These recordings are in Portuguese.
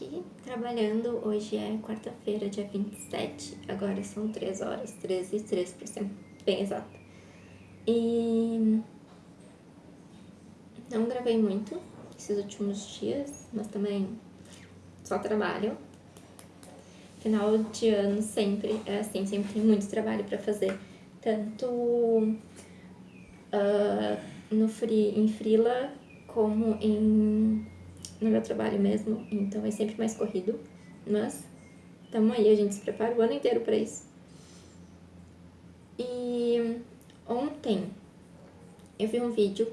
aqui trabalhando, hoje é quarta-feira, dia 27, agora são 3 horas, 13 e 3 para ser bem exato. E não gravei muito esses últimos dias, mas também só trabalho. Final de ano sempre é assim, sempre tem muito trabalho para fazer, tanto uh, no free, em freela como em no meu trabalho mesmo, então é sempre mais corrido, mas tamo aí, a gente se prepara o ano inteiro para isso. E ontem eu vi um vídeo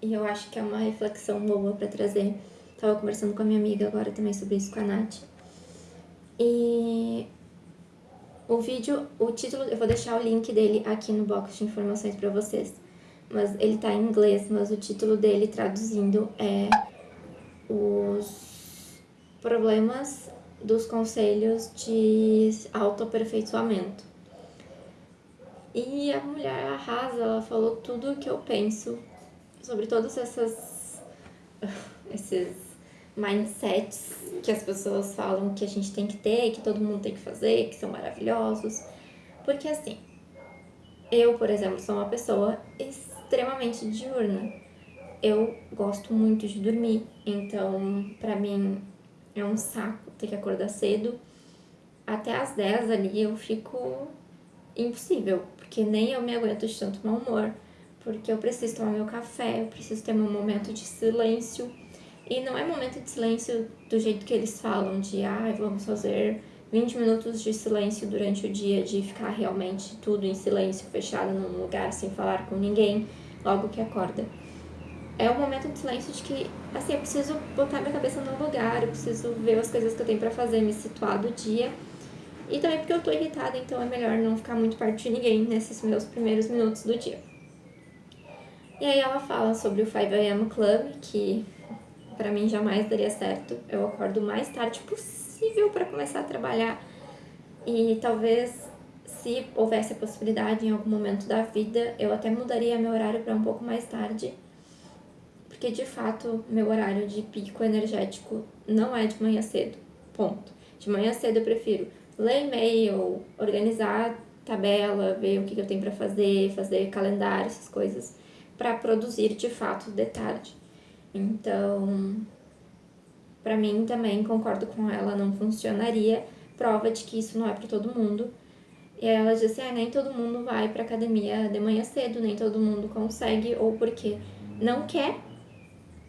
e eu acho que é uma reflexão boa para trazer. Tava conversando com a minha amiga agora também sobre isso com a Nath. E o vídeo, o título, eu vou deixar o link dele aqui no box de informações para vocês. Mas ele tá em inglês, mas o título dele traduzindo é os problemas dos conselhos de autoaperfeiçoamento. E a mulher arrasa, ela falou tudo o que eu penso sobre todos essas, esses mindsets que as pessoas falam que a gente tem que ter, que todo mundo tem que fazer, que são maravilhosos. Porque assim, eu, por exemplo, sou uma pessoa extremamente diurna eu gosto muito de dormir, então pra mim é um saco ter que acordar cedo. Até as 10 ali eu fico impossível, porque nem eu me aguento de tanto mau humor, porque eu preciso tomar meu café, eu preciso ter meu momento de silêncio. E não é momento de silêncio do jeito que eles falam, de ah, vamos fazer 20 minutos de silêncio durante o dia, de ficar realmente tudo em silêncio, fechado num lugar sem falar com ninguém, logo que acorda é um momento de silêncio de que, assim, eu preciso botar minha cabeça no lugar, eu preciso ver as coisas que eu tenho pra fazer, me situar do dia. E também porque eu tô irritada, então é melhor não ficar muito perto de ninguém nesses meus primeiros minutos do dia. E aí ela fala sobre o 5am Club, que para mim jamais daria certo. Eu acordo o mais tarde possível para começar a trabalhar. E talvez se houvesse a possibilidade em algum momento da vida, eu até mudaria meu horário para um pouco mais tarde porque de fato meu horário de pico energético não é de manhã cedo, ponto. De manhã cedo eu prefiro ler e-mail, organizar tabela, ver o que eu tenho para fazer, fazer calendário, essas coisas, para produzir de fato de tarde. Então, para mim também concordo com ela, não funcionaria, prova de que isso não é para todo mundo. E ela disse, ah, nem todo mundo vai para academia de manhã cedo, nem todo mundo consegue, ou porque não quer,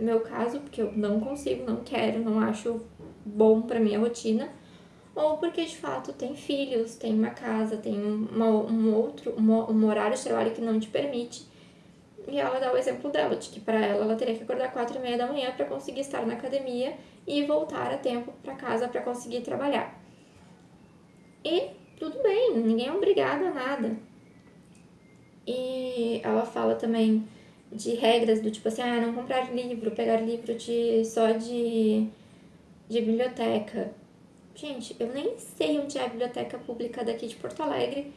no meu caso, porque eu não consigo, não quero, não acho bom pra minha rotina, ou porque de fato tem filhos, tem uma casa, tem uma, um outro, um, um horário de trabalho que não te permite. E ela dá o exemplo dela, de que para ela ela teria que acordar quatro e meia da manhã para conseguir estar na academia e voltar a tempo para casa para conseguir trabalhar. E tudo bem, ninguém é obrigado a nada. E ela fala também de regras do tipo assim, ah, não comprar livro, pegar livro de, só de, de biblioteca. Gente, eu nem sei onde é a biblioteca pública daqui de Porto Alegre.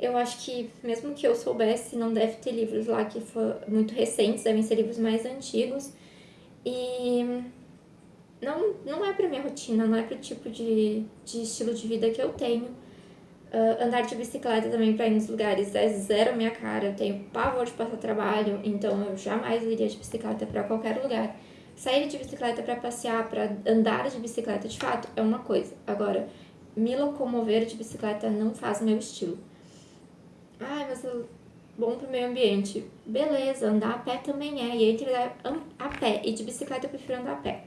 Eu acho que, mesmo que eu soubesse, não deve ter livros lá que foram muito recentes, devem ser livros mais antigos. E não, não é pra minha rotina, não é pro tipo de, de estilo de vida que eu tenho. Uh, andar de bicicleta também para ir nos lugares é zero minha cara. Eu tenho pavor de passar trabalho, então eu jamais iria de bicicleta para qualquer lugar. Sair de bicicleta para passear, para andar de bicicleta, de fato, é uma coisa. Agora, me locomover de bicicleta não faz meu estilo. Ai, mas é bom pro meio ambiente. Beleza, andar a pé também é. E entre a pé e de bicicleta eu prefiro andar a pé.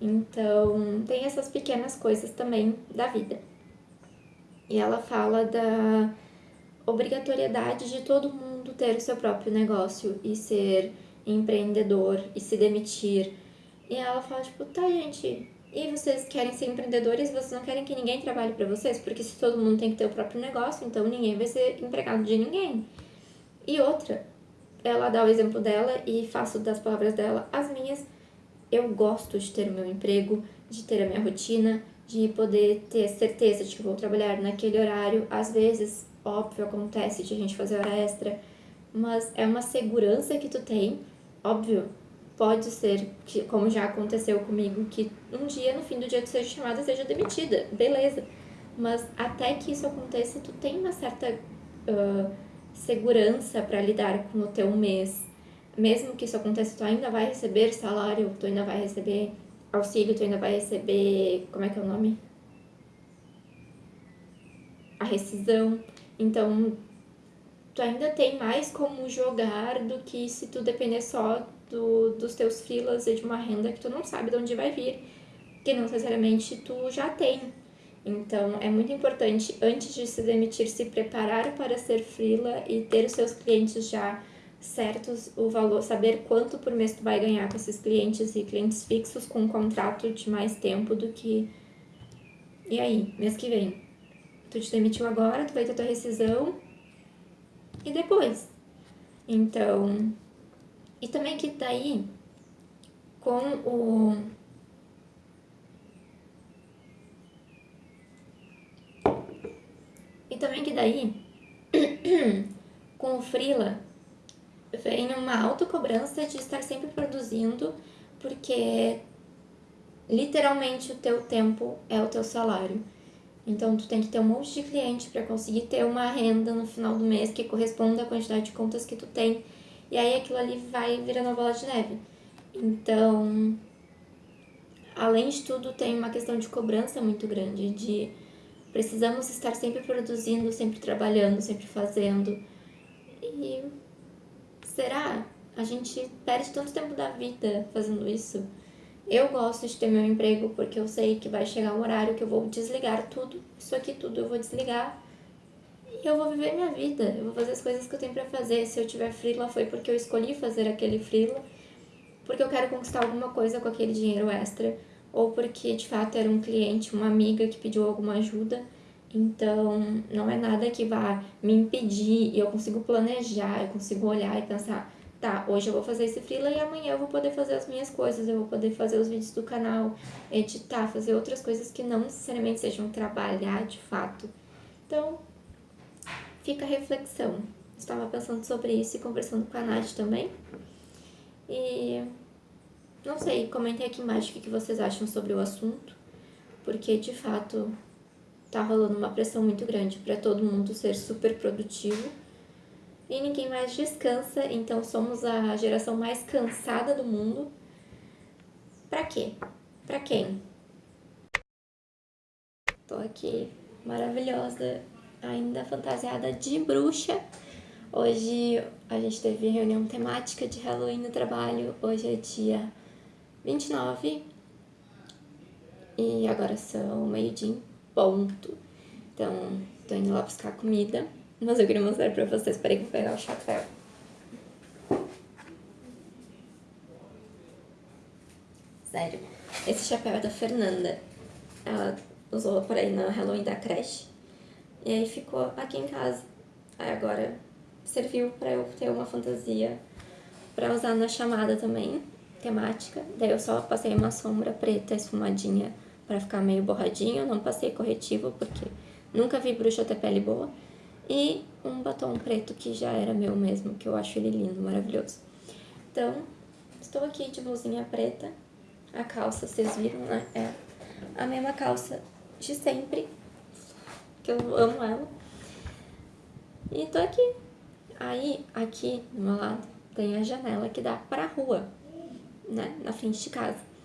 Então, tem essas pequenas coisas também da vida. E ela fala da obrigatoriedade de todo mundo ter o seu próprio negócio e ser empreendedor e se demitir. E ela fala, tipo, tá, gente, e vocês querem ser empreendedores, vocês não querem que ninguém trabalhe para vocês? Porque se todo mundo tem que ter o próprio negócio, então ninguém vai ser empregado de ninguém. E outra, ela dá o exemplo dela e faço das palavras dela as minhas. Eu gosto de ter o meu emprego, de ter a minha rotina, de poder ter certeza de que vou trabalhar naquele horário. Às vezes, óbvio, acontece de a gente fazer hora extra, mas é uma segurança que tu tem, óbvio, pode ser, que, como já aconteceu comigo, que um dia, no fim do dia, tu seja chamada, seja demitida, beleza. Mas até que isso aconteça, tu tem uma certa uh, segurança para lidar com o teu mês. Mesmo que isso aconteça, tu ainda vai receber salário, tu ainda vai receber auxílio, tu ainda vai receber, como é que é o nome? A rescisão. Então, tu ainda tem mais como jogar do que se tu depender só do, dos teus filas e de uma renda que tu não sabe de onde vai vir, que não necessariamente tu já tem. Então, é muito importante, antes de se demitir, se preparar para ser freela e ter os seus clientes já certos, o valor, saber quanto por mês tu vai ganhar com esses clientes e clientes fixos com um contrato de mais tempo do que... E aí, mês que vem? Tu te demitiu agora, tu vai ter tua rescisão e depois? Então, e também que daí, com o... E também que daí, com o Freela, vem uma autocobrança de estar sempre produzindo, porque literalmente o teu tempo é o teu salário. Então, tu tem que ter um monte de cliente para conseguir ter uma renda no final do mês que corresponda à quantidade de contas que tu tem. E aí aquilo ali vai virando uma bola de neve. Então, além de tudo, tem uma questão de cobrança muito grande, de precisamos estar sempre produzindo, sempre trabalhando, sempre fazendo. E será? A gente perde tanto tempo da vida fazendo isso. Eu gosto de ter meu emprego porque eu sei que vai chegar um horário que eu vou desligar tudo, isso aqui tudo eu vou desligar e eu vou viver minha vida, eu vou fazer as coisas que eu tenho para fazer. Se eu tiver freela foi porque eu escolhi fazer aquele freela, porque eu quero conquistar alguma coisa com aquele dinheiro extra, ou porque de fato era um cliente, uma amiga que pediu alguma ajuda. Então, não é nada que vá me impedir e eu consigo planejar, eu consigo olhar e pensar, tá, hoje eu vou fazer esse freela e amanhã eu vou poder fazer as minhas coisas, eu vou poder fazer os vídeos do canal, editar, fazer outras coisas que não necessariamente sejam trabalhar de fato. Então, fica a reflexão. Estava pensando sobre isso e conversando com a Nath também. E não sei, comentem aqui embaixo o que vocês acham sobre o assunto, porque de fato tá rolando uma pressão muito grande para todo mundo ser super produtivo e ninguém mais descansa, então somos a geração mais cansada do mundo. Pra quê? Pra quem? Tô aqui maravilhosa ainda fantasiada de bruxa. Hoje a gente teve reunião temática de Halloween no trabalho. Hoje é dia 29 e agora são meio-dia ponto. Então, tô indo lá buscar comida. Mas eu queria mostrar pra vocês. Peraí que eu vou pegar o chapéu. Sério. Esse chapéu é da Fernanda. Ela usou por aí no Halloween da creche. E aí ficou aqui em casa. Aí agora serviu para eu ter uma fantasia para usar na chamada também, temática. Daí eu só passei uma sombra preta esfumadinha para ficar meio borradinho, não passei corretivo porque nunca vi bruxa ter pele boa. E um batom preto que já era meu mesmo, que eu acho ele lindo, maravilhoso. Então, estou aqui de blusinha preta. A calça, vocês viram, né? É a mesma calça de sempre, que eu amo ela. E tô aqui. Aí, aqui do meu lado, tem a janela que dá pra rua, né? Na frente de casa.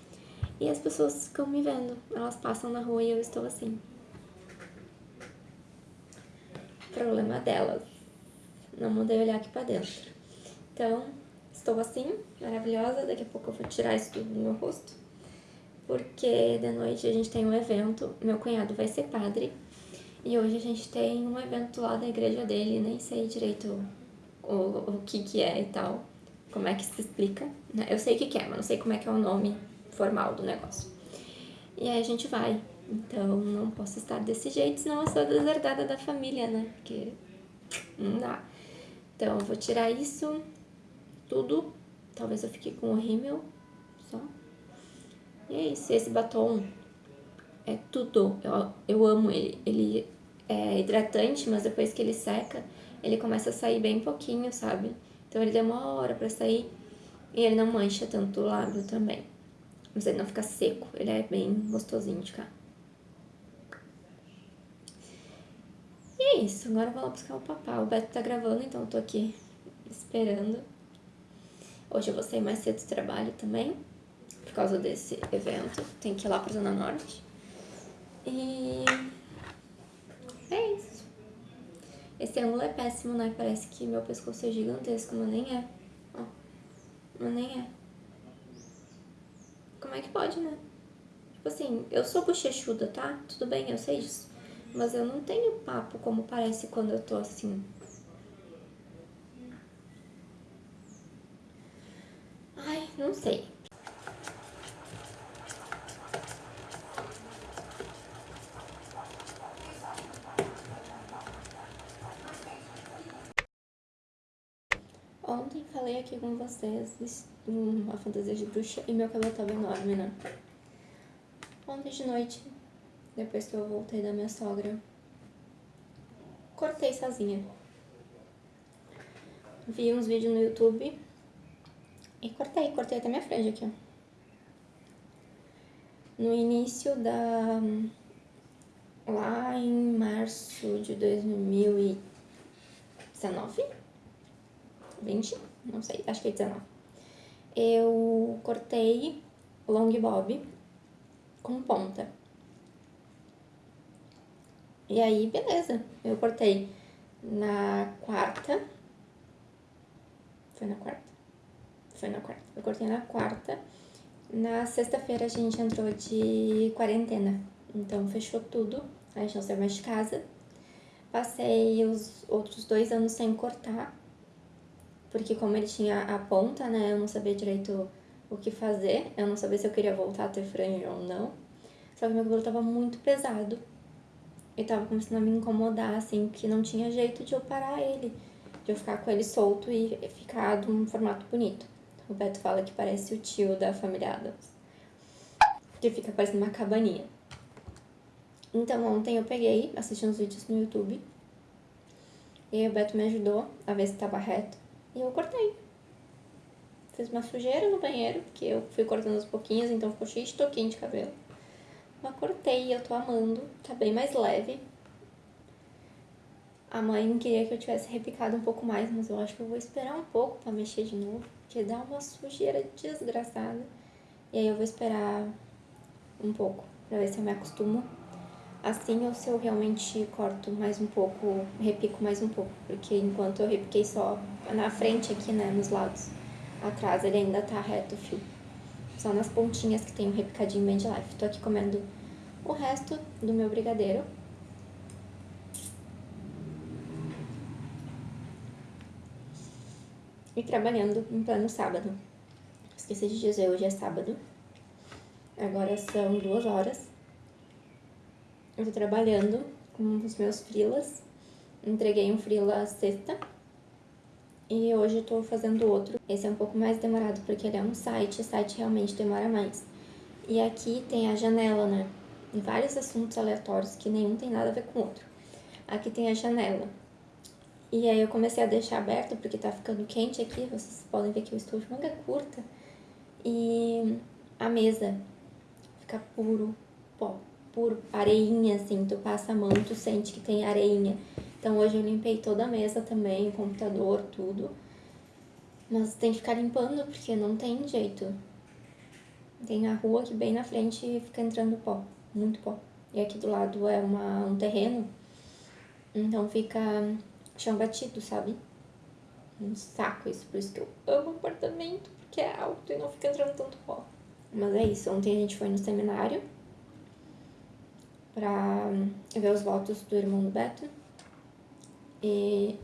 E as pessoas ficam me vendo. Elas passam na rua e eu estou assim. Problema delas. Não mudei olhar aqui pra dentro. Então, estou assim, maravilhosa. Daqui a pouco eu vou tirar isso tudo do meu rosto. Porque de noite a gente tem um evento. Meu cunhado vai ser padre. E hoje a gente tem um evento lá da igreja dele, nem sei direito o, o que que é e tal, como é que se explica. Né? Eu sei o que que é, mas não sei como é que é o nome formal do negócio. E aí a gente vai. Então não posso estar desse jeito, senão eu sou deserdada da família, né? Porque não dá. Então eu vou tirar isso tudo. Talvez eu fique com o rímel só. E é isso. Esse batom é tudo. Eu, eu amo ele. Ele é hidratante, mas depois que ele seca, ele começa a sair bem pouquinho, sabe? Então ele demora pra sair. E ele não mancha tanto o lábio também. Mas ele não fica seco, ele é bem gostosinho de cá. E é isso, agora eu vou lá buscar o papá. O Beto tá gravando, então eu tô aqui esperando. Hoje eu vou sair mais cedo do trabalho também, por causa desse evento. Tem que ir lá pra Zona Norte. E é isso. Esse ângulo é péssimo, né? Parece que meu pescoço é gigantesco, mas nem é. Ó, mas nem é. Como é que pode, né? Tipo assim, eu sou bochechuda, tá? Tudo bem, eu sei disso. Mas eu não tenho papo como parece quando eu tô assim. Ai, não sei. Ontem falei aqui com vocês uma fantasia de bruxa e meu cabelo tava enorme, né? Ontem de noite, depois que eu voltei da minha sogra, cortei sozinha. Vi uns vídeos no YouTube e cortei, cortei até minha frente aqui, ó. No início da... lá em março de 2019? 20? Não sei, acho que é 19. Eu cortei long bob com ponta. E aí, beleza. Eu cortei na quarta. Foi na quarta? Foi na quarta. Eu cortei na quarta. Na sexta-feira a gente entrou de quarentena. Então fechou tudo. A gente não saiu mais de casa. Passei os outros dois anos sem cortar porque como ele tinha a ponta, né, eu não sabia direito o que fazer, eu não sabia se eu queria voltar a ter franja ou não. Só que meu cabelo tava muito pesado e tava começando a me incomodar, assim, porque não tinha jeito de eu parar ele, de eu ficar com ele solto e ficar de um formato bonito. O Beto fala que parece o tio da família Adams, que fica parecendo uma cabaninha. Então ontem eu peguei, assisti uns vídeos no YouTube, e aí o Beto me ajudou a ver se tava reto. E eu cortei. Fiz uma sujeira no banheiro, porque eu fui cortando aos pouquinhos, então ficou cheio de toquinho de cabelo. Mas cortei eu tô amando, tá bem mais leve. A mãe queria que eu tivesse repicado um pouco mais, mas eu acho que eu vou esperar um pouco pra mexer de novo, porque dá uma sujeira desgraçada. E aí eu vou esperar um pouco, pra ver se eu me acostumo assim ou se eu realmente corto mais um pouco, repico mais um pouco, porque enquanto eu repiquei só na frente aqui, né, nos lados, atrás ele ainda tá reto o fio. Só nas pontinhas que tem um repicadinho bem de life. Tô aqui comendo o resto do meu brigadeiro. E trabalhando em plano sábado. Esqueci de dizer, hoje é sábado. Agora são duas horas. Eu tô trabalhando com os meus frilas. Entreguei um frila sexta. E hoje eu tô fazendo outro. Esse é um pouco mais demorado porque ele é um site, site realmente demora mais. E aqui tem a janela, né? Vários assuntos aleatórios que nenhum tem nada a ver com o outro. Aqui tem a janela. E aí eu comecei a deixar aberto porque tá ficando quente aqui. Vocês podem ver que eu estou de manga curta. E a mesa fica puro pó por areinha, assim, tu passa a mão, tu sente que tem areinha. Então hoje eu limpei toda a mesa também, computador, tudo. Mas tem que ficar limpando porque não tem jeito. Tem a rua aqui bem na frente e fica entrando pó, muito pó. E aqui do lado é uma, um terreno, então fica chão batido, sabe? Um saco isso, por isso que eu amo apartamento, porque é alto e não fica entrando tanto pó. Mas é isso, ontem a gente foi no seminário, pra ver os votos do irmão do Beto. E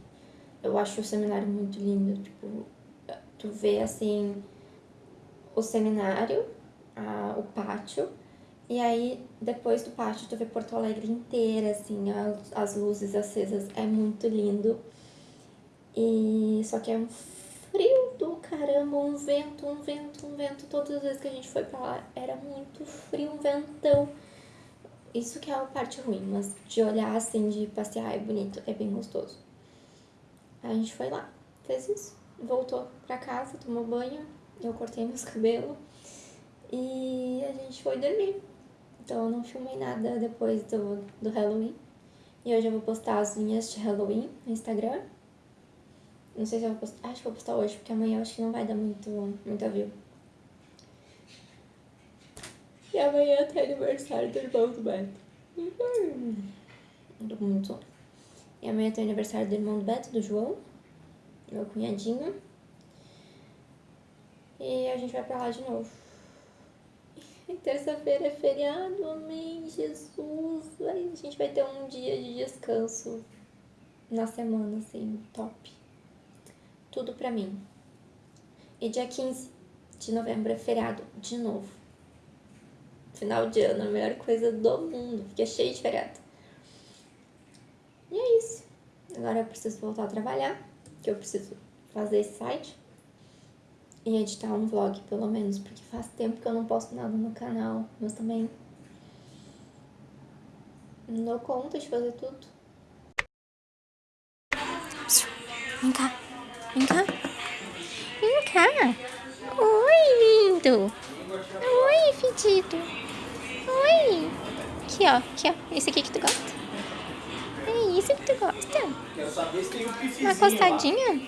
eu acho o seminário muito lindo, tipo, tu vê assim o seminário, a, o pátio, e aí depois do pátio tu vê Porto Alegre inteira, assim, as, as luzes acesas, é muito lindo. E só que é um frio do caramba, um vento, um vento, um vento. Todas as vezes que a gente foi pra lá era muito frio, um ventão. Isso que é a parte ruim, mas de olhar assim, de passear é bonito, é bem gostoso. A gente foi lá, fez isso, voltou pra casa, tomou banho, eu cortei meus cabelos e a gente foi dormir. Então eu não filmei nada depois do, do Halloween. E hoje eu vou postar as unhas de Halloween no Instagram. Não sei se eu vou postar. Acho que vou postar hoje, porque amanhã eu acho que não vai dar muito, muito view. E amanhã tem aniversário do irmão do Beto. Tô com muito sono. E amanhã tem aniversário do irmão do Beto, do João, meu cunhadinho. E a gente vai pra lá de novo. Terça-feira é feriado, amém, Jesus. Aí a gente vai ter um dia de descanso na semana, assim, top. Tudo pra mim. E dia 15 de novembro é feriado, de novo. Final de ano, a melhor coisa do mundo. Fica cheio de feriado. E é isso. Agora eu preciso voltar a trabalhar, que eu preciso fazer esse site e editar um vlog, pelo menos, porque faz tempo que eu não posto nada no canal, mas também não dou conta de fazer tudo. Vem cá, vem cá, vem cá. Oi, lindo. Oi, fedido. Oi. Aqui, ó, aqui, ó. Esse aqui que tu gosta. É isso que tu gosta? Um Uma costadinha?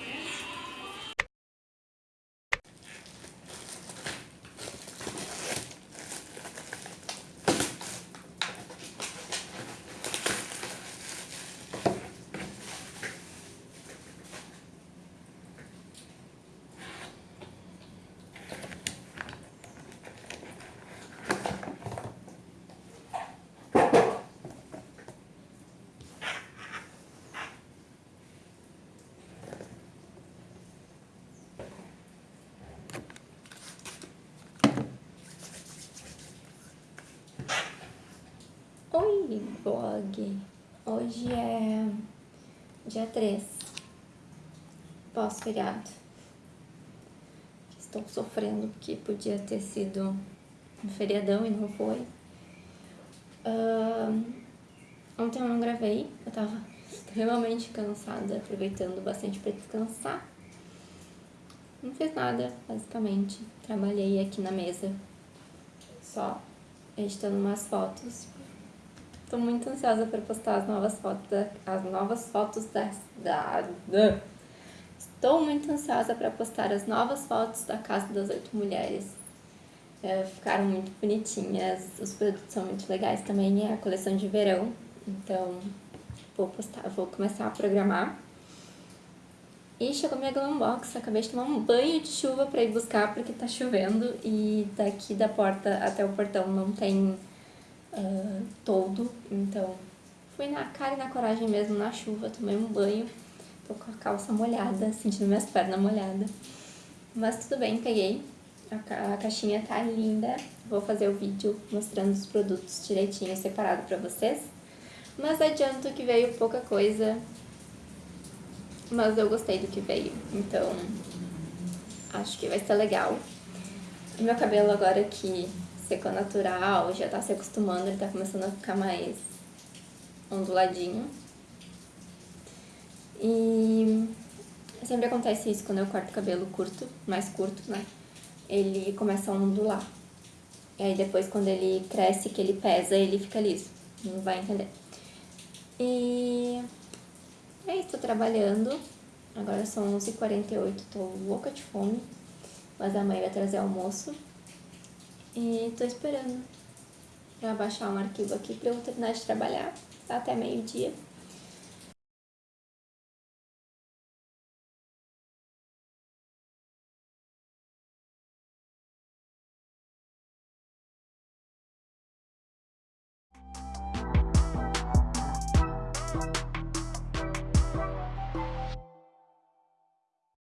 Oi, blog! Hoje é dia 3, pós-feriado. Estou sofrendo porque podia ter sido um feriadão e não foi. Uh, ontem eu não gravei, eu tava extremamente cansada, aproveitando bastante para descansar. Não fiz nada, basicamente. Trabalhei aqui na mesa, só editando umas fotos Tô muito ansiosa para postar as novas fotos, da, as novas fotos da, da, da. Estou muito ansiosa para postar as novas fotos da Casa das Oito Mulheres. É, ficaram muito bonitinhas, os produtos são muito legais também, é a coleção de verão. Então, vou postar, vou começar a programar. E chegou minha Glambox, acabei de tomar um banho de chuva para ir buscar porque tá chovendo e daqui da porta até o portão não tem uh, todo, então fui na cara e na coragem mesmo, na chuva, tomei um banho, tô com a calça molhada, sentindo minhas pernas molhadas. Mas tudo bem, peguei, a, ca a caixinha tá linda, vou fazer o vídeo mostrando os produtos direitinho, separado pra vocês. Mas adianto que veio pouca coisa, mas eu gostei do que veio, então acho que vai ser legal. Meu cabelo agora que secou natural, já tá se acostumando, ele tá começando a ficar mais onduladinho. E sempre acontece isso quando eu corto cabelo curto, mais curto, né? Ele começa a ondular. E aí depois quando ele cresce, que ele pesa, ele fica liso. Não vai entender. E é isso, tô trabalhando. Agora são 11h48, tô louca de fome. Mas a mãe vai trazer almoço. E tô esperando pra baixar um arquivo aqui pra eu terminar de trabalhar até meio-dia.